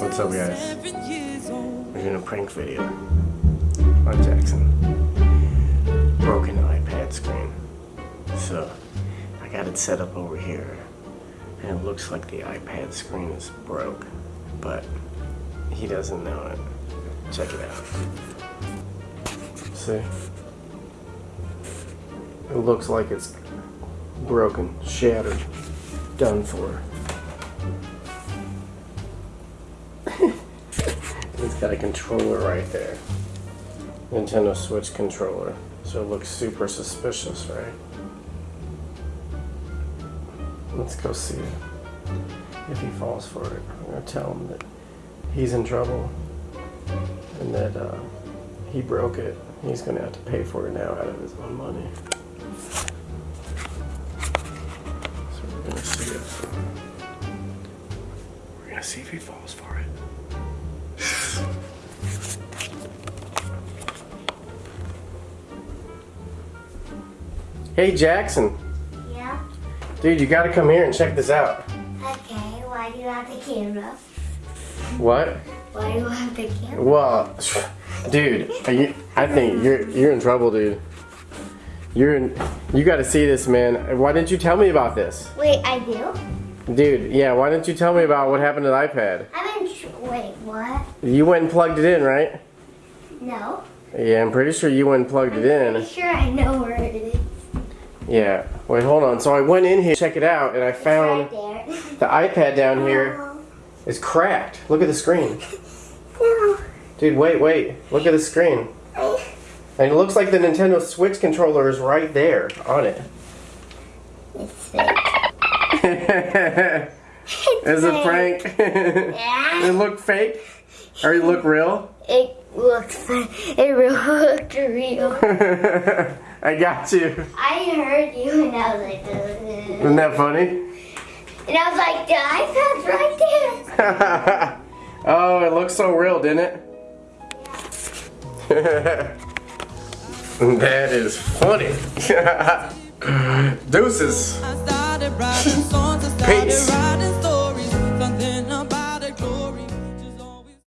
What's up guys? We're doing a prank video on Jackson. Broken iPad screen. So I got it set up over here and it looks like the iPad screen is broke, but he doesn't know it. Check it out. See? It looks like it's broken, shattered, done for. it's got a controller right there. Nintendo Switch controller. So it looks super suspicious, right? Let's go see it. If he falls for it, I'm gonna tell him that he's in trouble and that uh, he broke it. He's gonna have to pay for it now out of his own money. We're gonna see if he falls for it. Hey Jackson, Yeah. dude, you gotta come here and check this out. Okay. Why do you have the camera? What? Why do you have the camera? Well, dude, are you, I think you're you're in trouble, dude. You're in. You got to see this, man. Why didn't you tell me about this, Wait, I do. dude? Yeah, why didn't you tell me about what happened to the iPad? I'm in. Tr- wait, what? You went and plugged it in, right? No. Yeah, I'm pretty sure you went and plugged it Pretty in. sure I know where it is. Yeah. Wait, hold on. So I went in here, to check it out, and I Right found there. the iPad down here is cracked. Look at the screen, No. dude. Wait, wait. Look at the screen. And it looks like the Nintendo Switch controller is right there on it. it's fake. A prank. Yeah. it looked fake? Or it looked real? It looked fun. It looked real. I got you. I heard you and I was like, uh, Isn't that funny? and I was like, the iPad's right there. oh, it looks so real, didn't it? that is funny. Deuces.